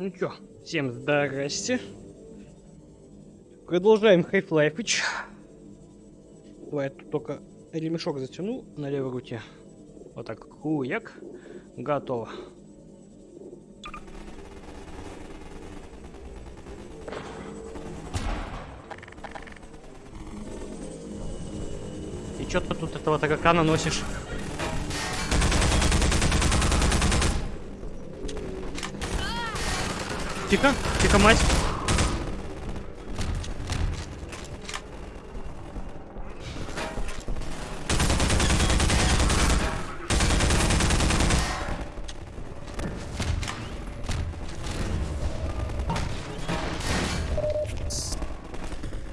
Ну чё, всем здрасте. Продолжаем Half-Life. Давай я тут только ремешок затяну на левой руке. Вот так, хуяк. Готово. И чё ты тут этого таракана носишь? Тихо, тихо, мать.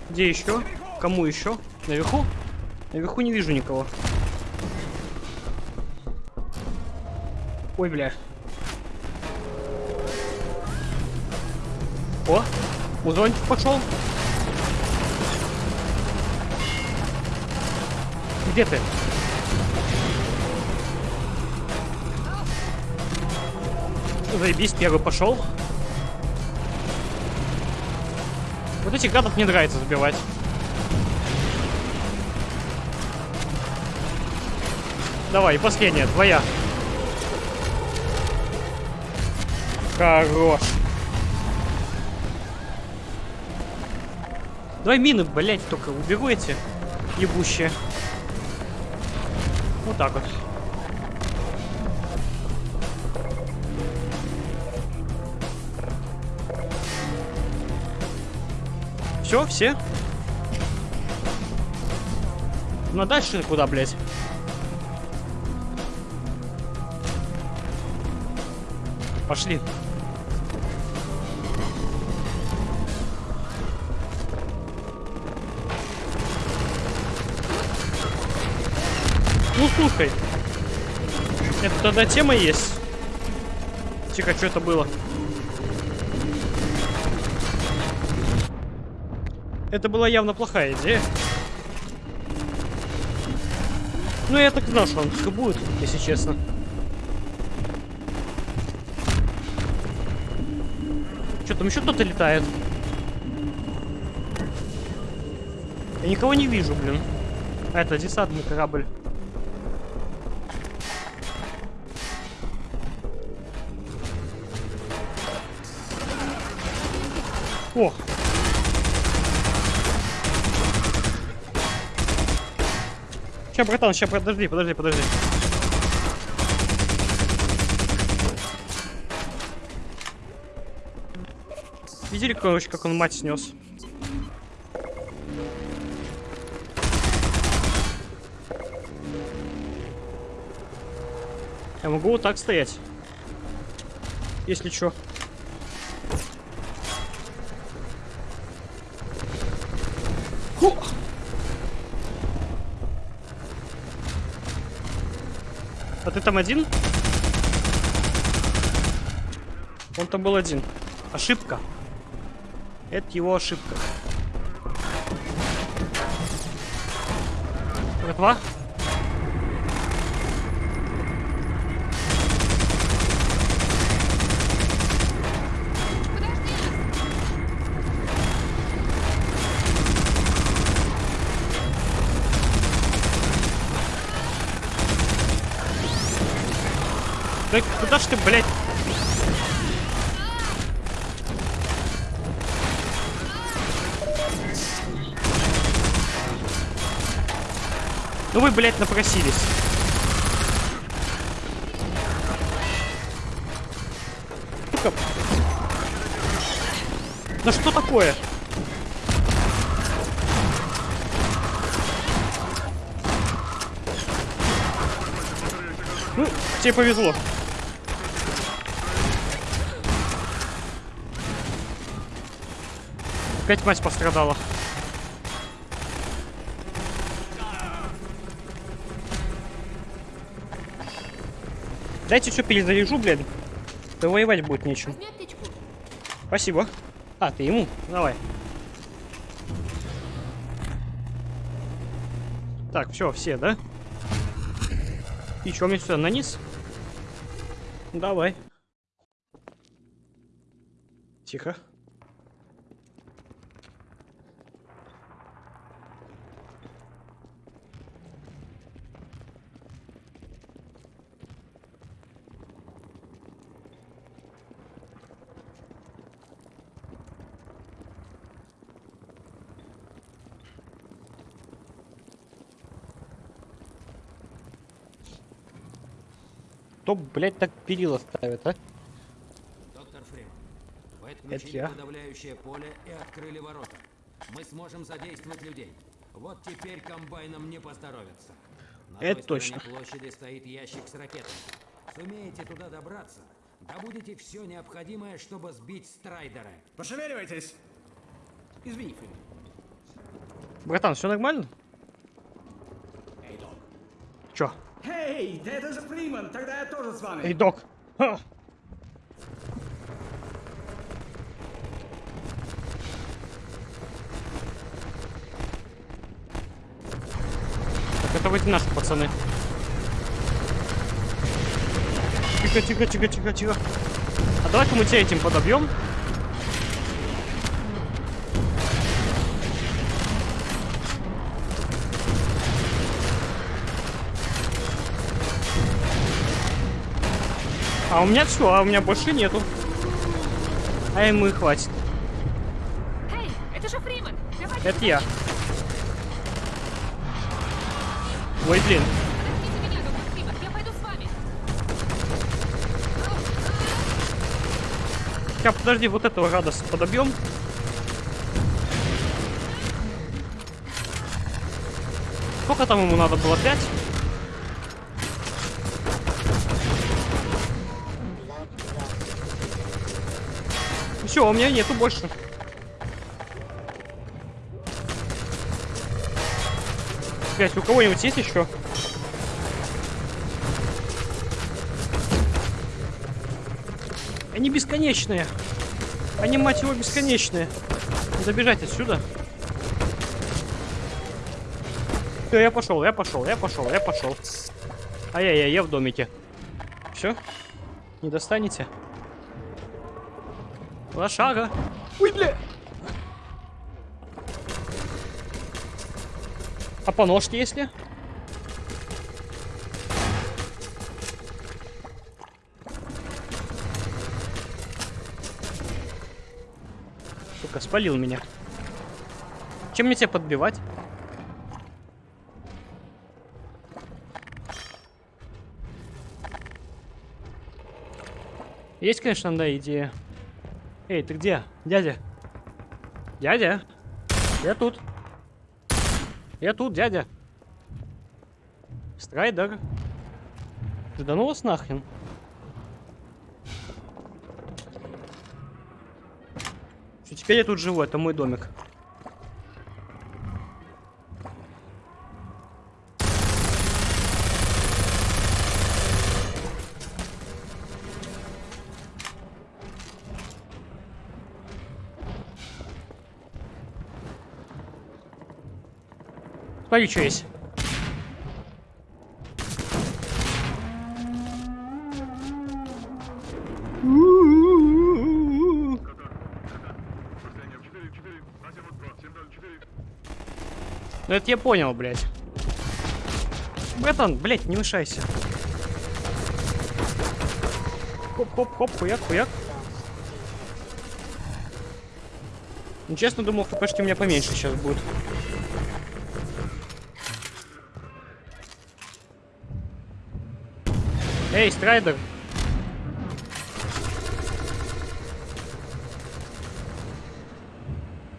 Где еще? Кому еще? Наверху? Наверху не вижу никого. Ой, бля. Музончик пошел. Где ты? Заебись, первый пошел. Вот этих гадов мне нравится забивать. Давай, последняя, твоя. Хорош. Давай мины, блять, только убегу эти ебущие. Вот так вот. Все, все? Ну а дальше куда, блять? Пошли. Слушай. Это тогда тема есть. Тихо, что это было? Это была явно плохая идея. Ну, я так знал, что он будет, если честно. Что, там еще кто-то летает? Я никого не вижу, блин. А, это десантный корабль. О! Сейчас, братан, сейчас, подожди, подожди, подожди. Видели, короче, как он мать снес? Я могу вот так стоять. Если что. А ты там один? Он там был один. Ошибка. Это его ошибка. Готова? Куда ж ты, блядь? Ну вы, блядь, напросились. Сука. Да что такое? Ну, тебе повезло. Опять мать пострадала. Дайте что перезаряжу, блядь. Да воевать будет нечем. Спасибо. А, ты ему? Давай. Так, все, все, да? И что, мне сюда на низ? Давай. Тихо. Кто, блядь, так перила ставит, а? Доктор Фриман, вы Это отключили я. подавляющее поле и открыли ворота. Мы сможем задействовать людей. Вот теперь комбайнам не поздоровится. На Это той точно. площади стоит ящик с ракетами. Сумеете туда добраться, добудете все необходимое, чтобы сбить страйдера. Пошевеливайтесь! Извини, Фриман. Братан, все нормально? Эй, док. Чё? Эй, да это же Фриман, тогда я тоже с вами. Эй, док! Ха! Так, это вроде наши пацаны. Тихо, тихо, тихо, тихо, тихо. А давай-ка мы тебя этим подобьем. А у меня все, а у меня больше нету. А ему и хватит. Эй, это же Фриман! Давайте Это я. Ой, блин. меня, доктор Фриман, я пойду с вами. Сейчас, подожди, вот этого с- подобьем. Сколько там ему надо было? Пять? Все, у меня нету больше. Блять, у кого-нибудь есть еще? Они бесконечные. Они, мать его, бесконечные. Надо бежать отсюда. Все, я пошел, я пошел, я пошел, я пошел. Ай-яй-яй, я в домике. Все? Не достанете? Лошага. Ой, бля. А по ножке если? Сука, спалил меня. Чем мне тебя подбивать? Есть, конечно, да, идея. Эй, ты где? Дядя? Дядя? Я тут. Я тут, дядя. Страйдер. Ты да ну вас нахрен. Всё, теперь я тут живу, это мой домик. Смотри, что есть. Ну это я понял, блядь. Братан, блядь, не мешайся. Хоп-хоп-хоп, хуяк-хуяк. Ну, честно, думал, хпшки у меня поменьше сейчас будет. Эй, Страйдер!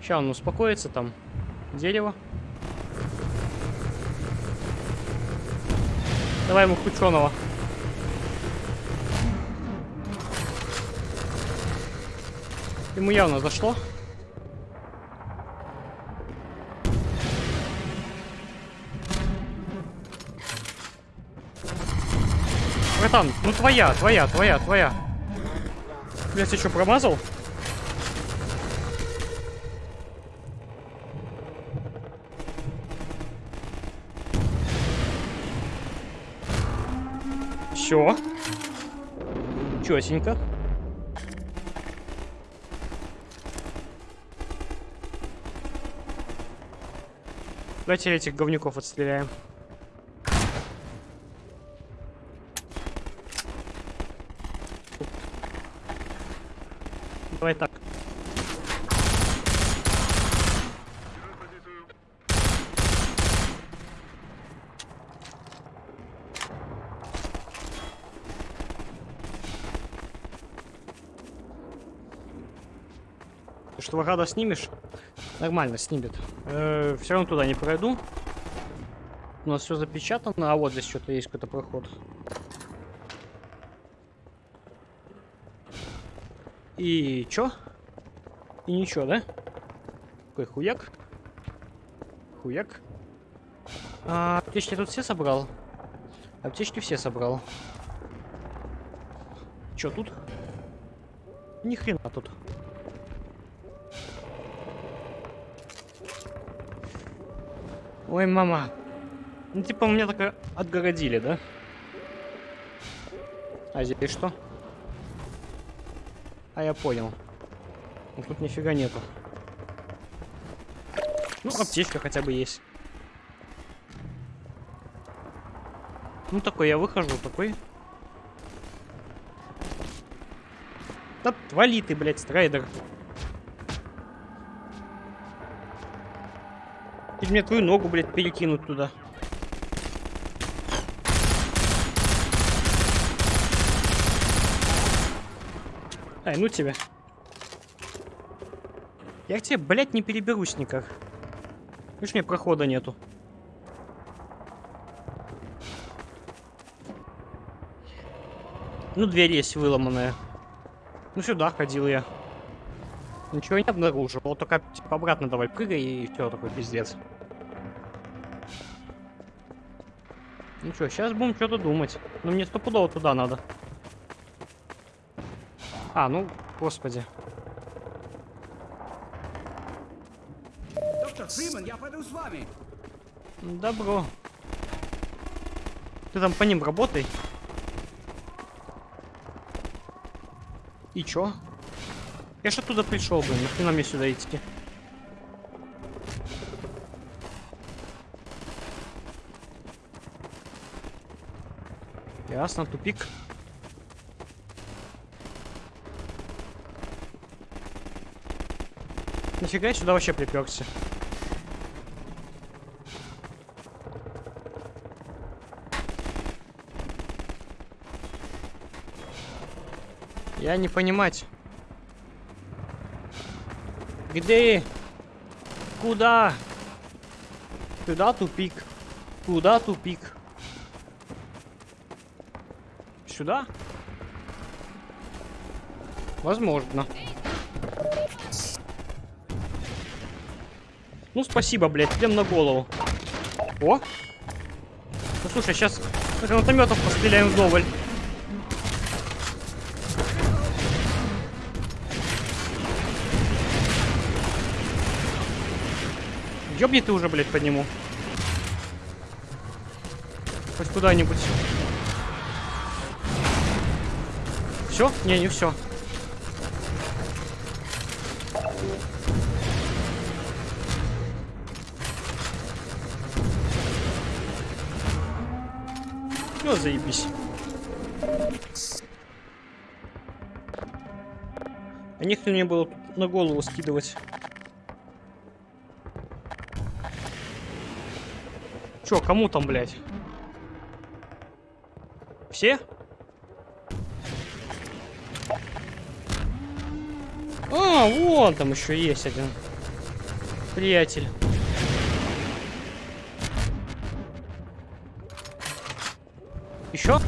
Сейчас он успокоится там. Дерево. Давай ему хученого. Ему явно зашло. братан, ну твоя, твоя, твоя, твоя. Я ты что, промазал? Все. Чёсенько. Давайте этих говнюков отстреляем. Давай так. Ты что, гада снимешь? Нормально, снимет. все равно туда не пройду. У нас все запечатано, а вот здесь что-то есть какой-то проход. И чё? И ничего, да? Какой хуяк? Хуяк. А, аптечки тут все собрал? Аптечки все собрал. Чё тут? Ни хрена тут. Ой, мама. Ну, типа, меня так отгородили, да? А здесь что? А я понял. Ну, тут нифига нету. Ну, аптечка хотя бы есть. Ну, такой я выхожу, такой. Да твали ты, блядь, страйдер. Или мне твою ногу, блядь, перекинуть туда. Ай, ну тебя. Я к тебе, блядь, не переберусь никак. Видишь, меня прохода нету. Ну, дверь есть выломанная. Ну, сюда ходил я. Ничего не обнаружил. Вот только типа, обратно давай прыгай и все, такой пиздец. Ну что, сейчас будем что-то думать. Ну мне стопудово туда надо. А, ну, господи. Доктор Фриман, я пойду с вами. Добро. Ты там по ним работай. И чё? Я ж оттуда пришел, блин, нахрена мне сюда идти? Ясно, тупик. Нифига я сюда вообще приперся. Я не понимать. Где? Куда? Куда тупик? Куда тупик? Сюда? Возможно. Ну, спасибо, блядь, идем на голову. О! Ну, слушай, сейчас гранатометов постреляем вдоволь. Ёбни ты уже, блядь, подниму. Хоть куда-нибудь. Все? Не, не все. Ну, заебись. А никто не было на голову скидывать. Чё, кому там, блядь? Все? А, вон там еще есть один. Приятель. Еще?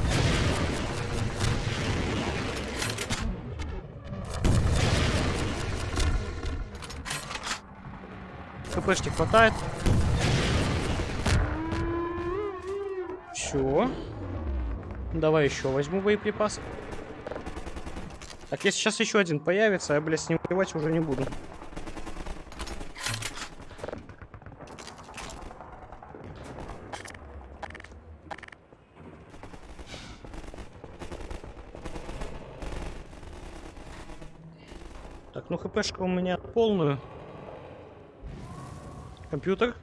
КПшки хватает. Все. Давай еще возьму боеприпас. Так, если сейчас еще один появится, я, блядь, с ним воевать уже не буду. Ну хпшка у меня полную. Компьютер.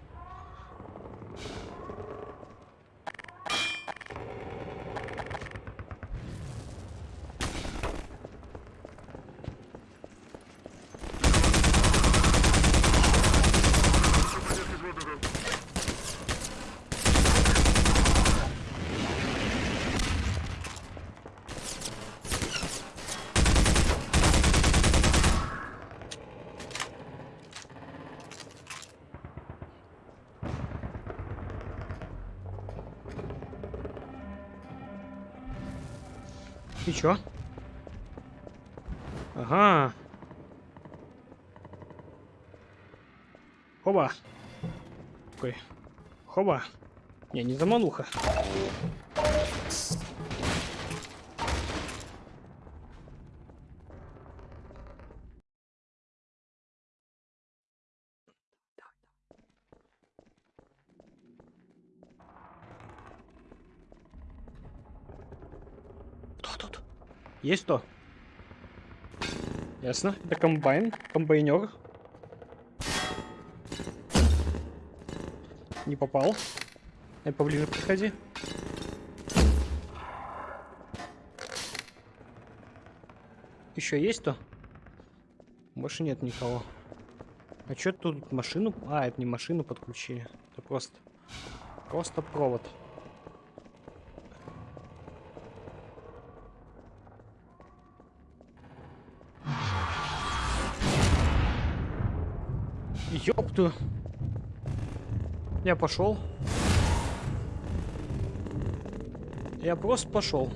Такой. Хоба. Не, не замануха. Есть кто? Ясно. Это комбайн. Комбайнер. Не попал. Ай, поближе подходи. Еще есть кто? Больше нет никого. А что тут машину? А, это не машину подключили. Это просто... Просто провод. Ёпту. Я пошел. Я просто пошел.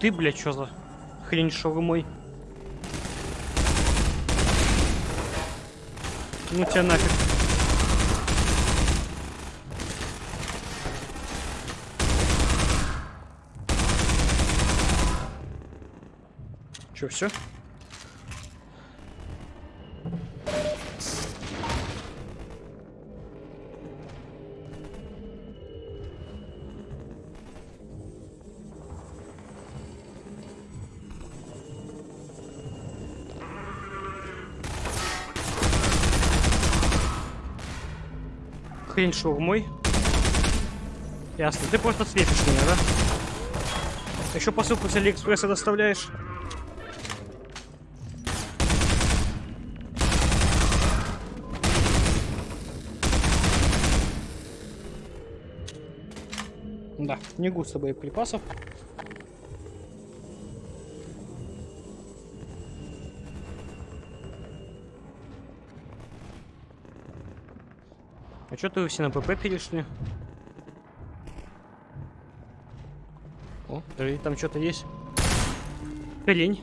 Ты, блядь, что за хрень шаурмой? Ну тебя нафиг. Че, все? Хрень шаурмой. Ясно. Ты просто светишь меня, да? Еще посылку с Алиэкспресса доставляешь? Да, не густо боеприпасов. А что ты все на ПП перешли? О, подожди, там что-то есть. Лень.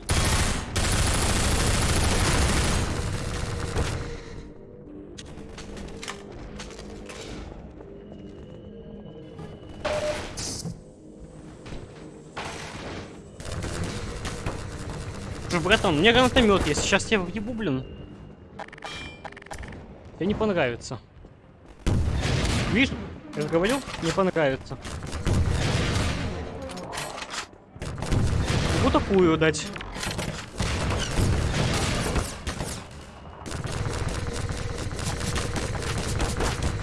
Слушай, братан, у меня гранатомет есть. Сейчас я въебу, блин. Тебе не понравится. Видишь, я же говорил, не понравится. Вот такую дать.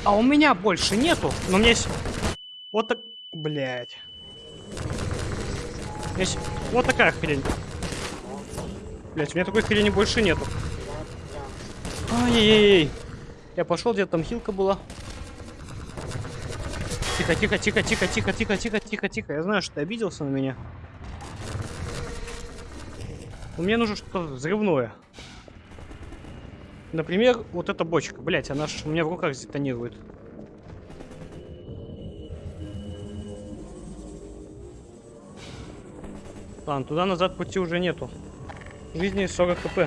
А у меня больше нету. Но у меня есть... Вот так... Блядь. Есть вот такая хрень. Блять, у меня такой хрени больше нету. Ай-яй-яй. Я пошел, где там хилка была. Тихо, тихо, тихо, тихо, тихо, тихо, тихо, тихо, тихо. Я знаю, что ты обиделся на меня. Но мне нужно что-то взрывное. Например, вот эта бочка. Блять, она ж у меня в руках детонирует. Ладно, туда-назад пути уже нету. Жизни 40 кп.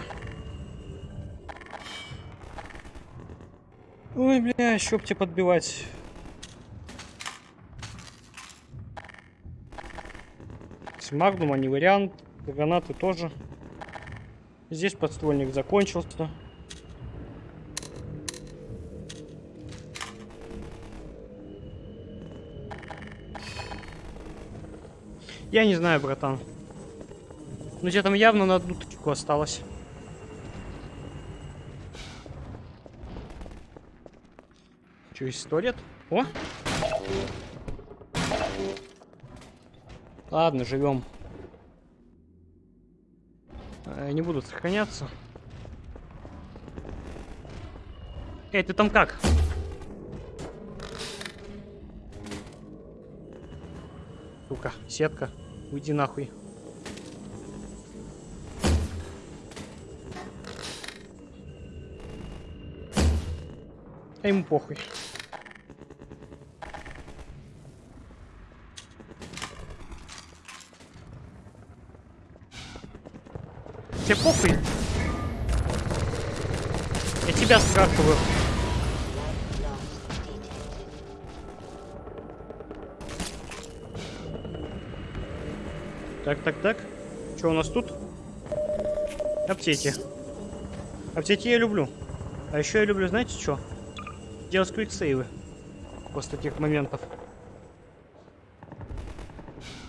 Ой, бля, тебе подбивать. С магнума не вариант. Гранаты тоже. Здесь подствольник закончился. Я не знаю, братан. Ну тебе там явно на одну тычку осталось. Че, есть туалет? О! Ладно, живем. Не будут сохраняться. Эй, ты там как? Сука, сетка. Уйди нахуй. А ему похуй. Похуй? Я тебя спрашиваю. Так, так, так. Что у нас тут? Аптеки. Аптеки я люблю. А еще я люблю, знаете что? Делать квиксейвы. После таких моментов.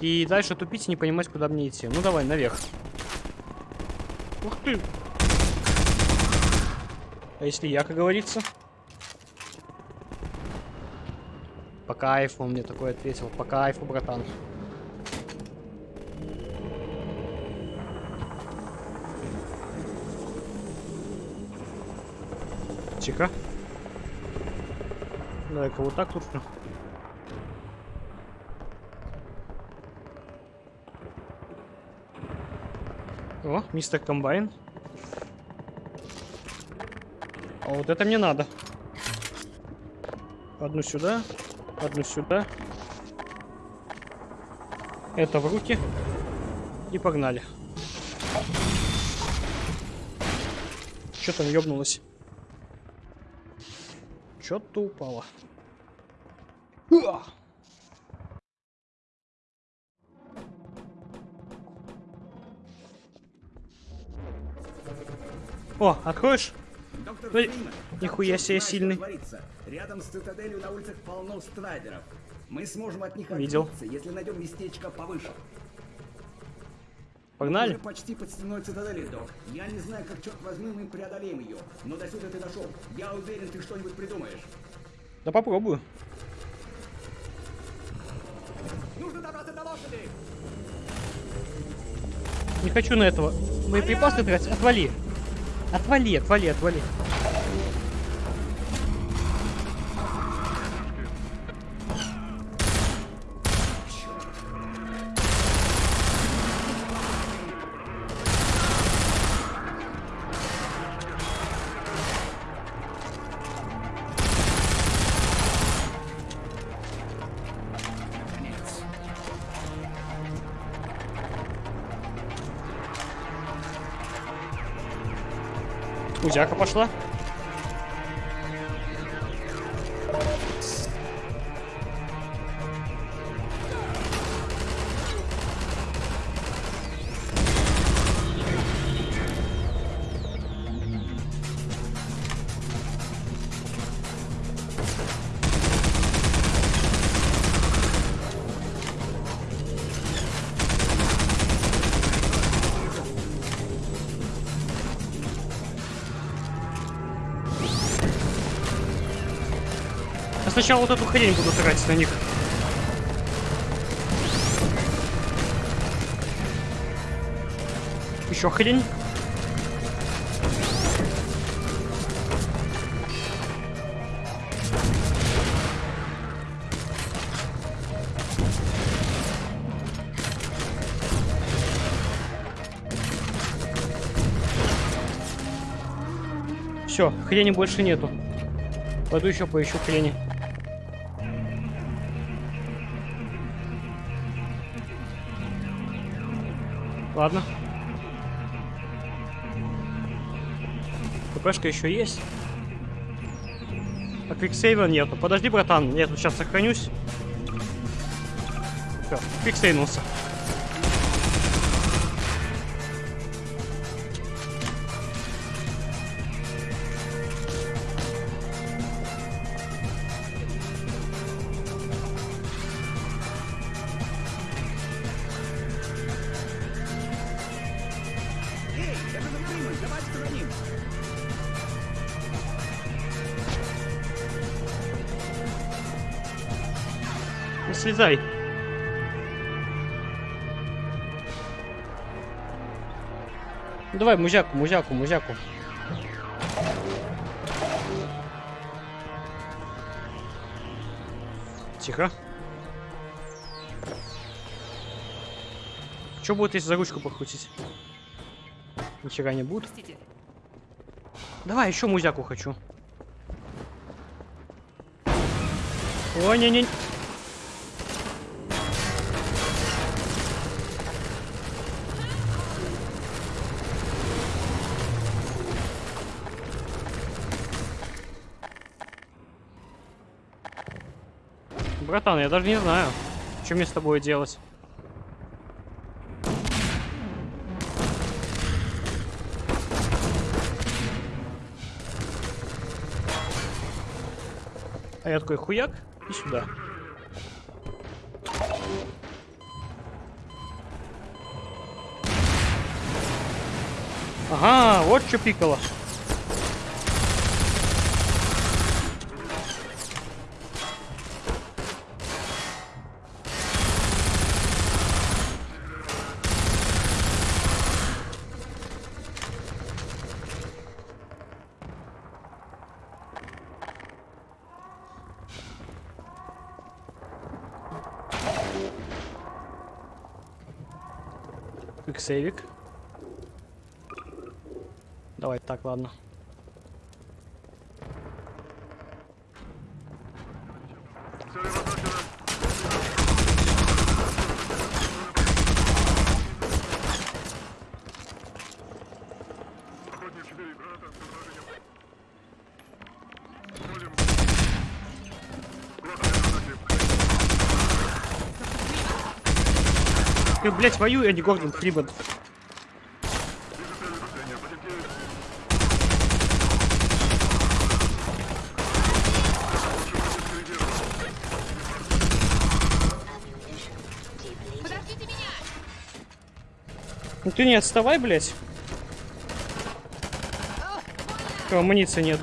И дальше тупить и не понимать, куда мне идти. Ну давай, наверх. Ух ты! А если я, как говорится? По кайфу он мне такой ответил. По кайфу, братан. Тихо. Давай-ка вот так тут. О, мистер Комбайн. А вот это мне надо. Одну сюда, одну сюда. Это в руки. И погнали. Что там ёбнулось? Что-то упало. О, откроешь? Доктор Ой, Фриман, нихуя себе сильный. Рядом с цитаделью на улицах полно страйдеров. Мы сможем от них Видел. отбиться, если найдем местечко повыше. Погнали? Мы почти под стеной цитадели, док. Я не знаю, как, черт возьми, мы преодолеем ее. Но до сюда ты дошел. Я уверен, ты что-нибудь придумаешь. Да попробую. Нужно добраться до лошади! Не хочу на этого. Мои припасы тратить. Отвали. Отвали, отвали, отвали. Узяка пошла. Я сначала вот эту хрень буду тратить на них. Еще хрень. Все, хрени больше нету. Пойду еще поищу хрени. Ладно. ППшка еще есть. А квиксейва нету. Подожди, братан, я тут сейчас сохранюсь. Все, квиксейнулся. Давайте за ним! Ну, слезай. Ну, Давай, музяку, музяку, музяку. Тихо. Что будет, если за ручку покрутить? Нифига не будет. Простите. Давай, еще музяку хочу. Ой, не-не. Братан, я даже не знаю, что мне с тобой делать. А я такой хуяк и сюда. Ага, вот что пикало. Квиксейвик. Давай так, ладно. Ты, блядь, воюй, а не Гордон Фриман. Ну ты не отставай, блядь. О, амуниции нет.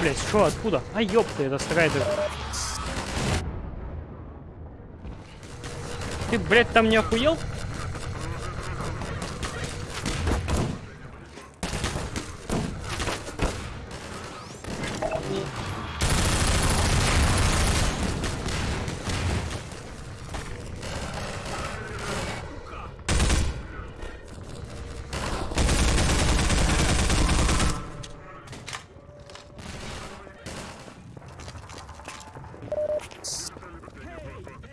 Блядь, что, откуда? А, ёпта, это страйдер. Ты, блядь, там не охуел?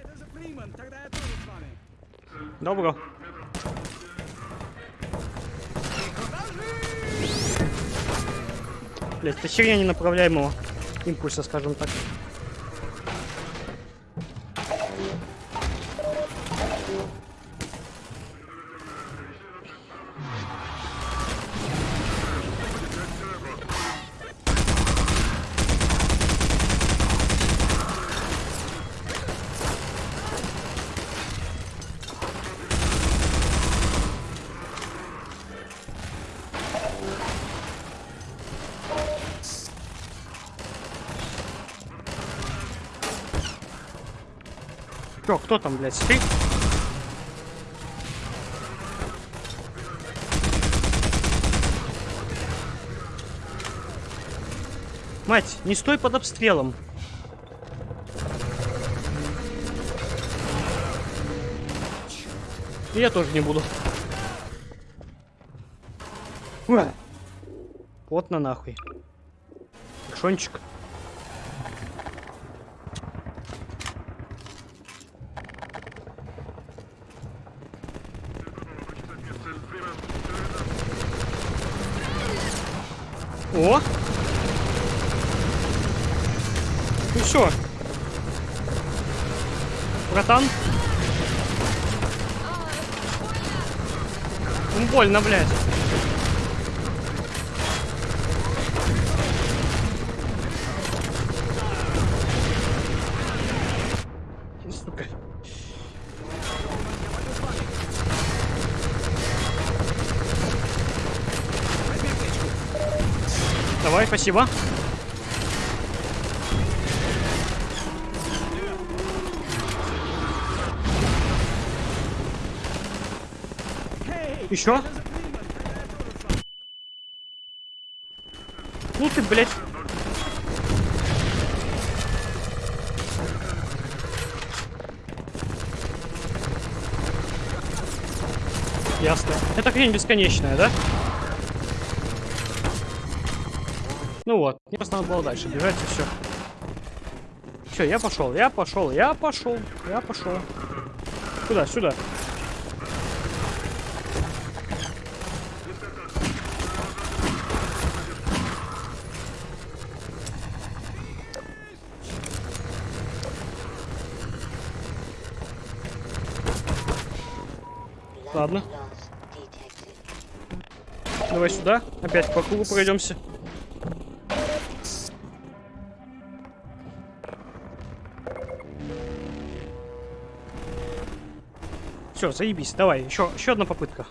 Это же Фриман, тогда я тоже с вами. Добро. Блять, это херня ненаправляемого импульса, скажем так. Чё, кто там, блядь, ты? Мать, не стой под обстрелом. И я тоже не буду. Вот на нахуй. Шончик. О! Ну что? Братан? Ну, больно, блядь. Сука. Давай, спасибо. Еще? Ну ты, блядь. Ясно. Это хрень бесконечная, да? Ну вот, мне просто надо было дальше бежать и все. Все, я пошел, я пошел, я пошел, я пошел. Куда? Сюда. Ладно. Давай сюда. Опять по кругу пройдемся. Все, заебись. Давай, еще, еще одна попытка.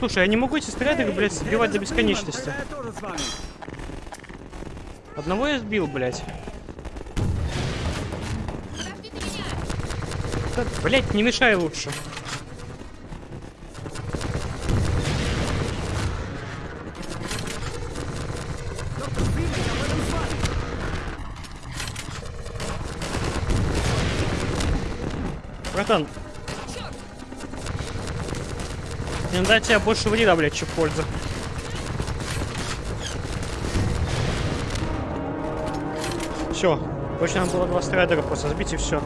Слушай, я не могу эти снаряды, блядь, сбивать до бесконечности. Одного я сбил, блядь. Да, блядь, не мешай лучше. Братан, дать тебе больше вреда, блядь, чем пользы. Все. Точно надо было два страйдера просто сбить и все.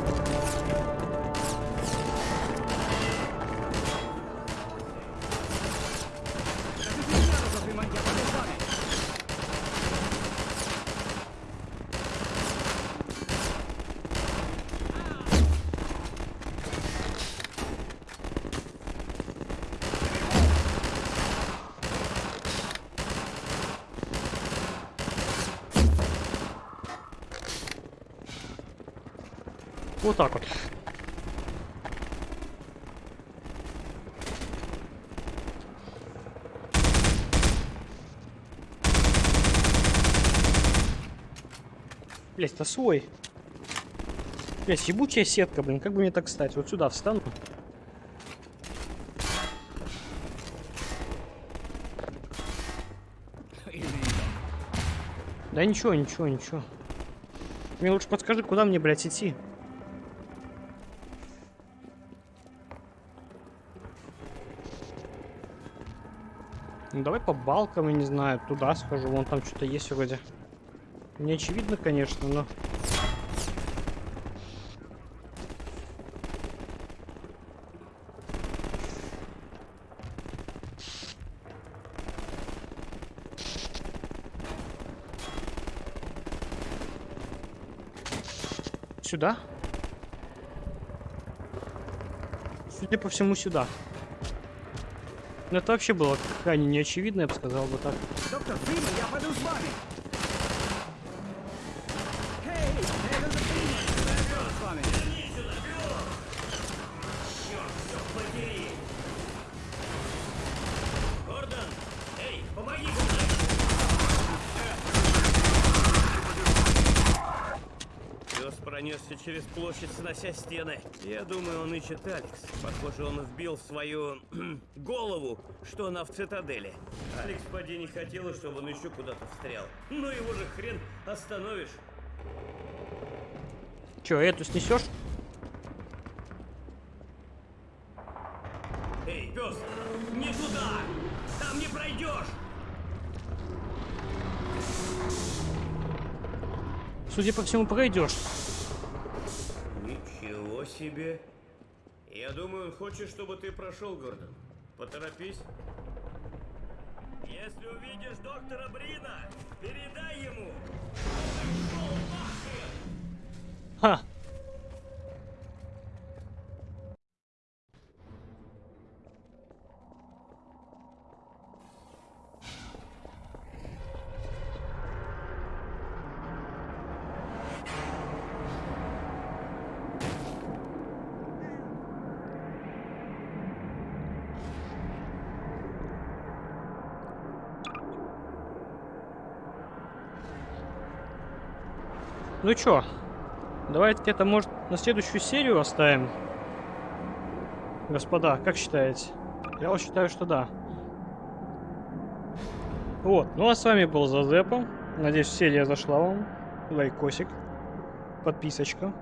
Вот так вот. Блять, это свой. Блять, ебучая сетка, блин. Как бы мне так стать? Вот сюда встану. Да ничего, ничего, ничего. Мне лучше подскажи, куда мне, блядь, идти. Давай по балкам, я не знаю, туда схожу, вон там что-то есть вроде. Не очевидно, конечно, но... Сюда? Судя по всему, сюда. Ну это вообще было крайне неочевидно, я бы сказал бы так. Доктор Фридман, я пойду с вами. Площадь, снося стены. Я думаю, он ищет Алекс. Похоже, он вбил в свою голову, что она в цитадели. Алекс поди не хотела, чтобы он еще куда-то встрял. Ну его же хрен остановишь. Че, эту снесешь? Эй, пес, не туда! Там не пройдешь! Судя по всему, пройдешь. Ничего себе. Я думаю, он хочет, чтобы ты прошел, Гордон. Поторопись. Если увидишь доктора Брина, передай ему. Ха! Ну чё, Давайте это, может, на следующую серию оставим? Господа, как считаете? Я вот считаю, что да. Вот, ну а с вами был Зазепа. Надеюсь, серия зашла вам. Лайкосик, подписочка.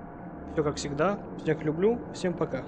Все как всегда. Всех люблю. Всем пока.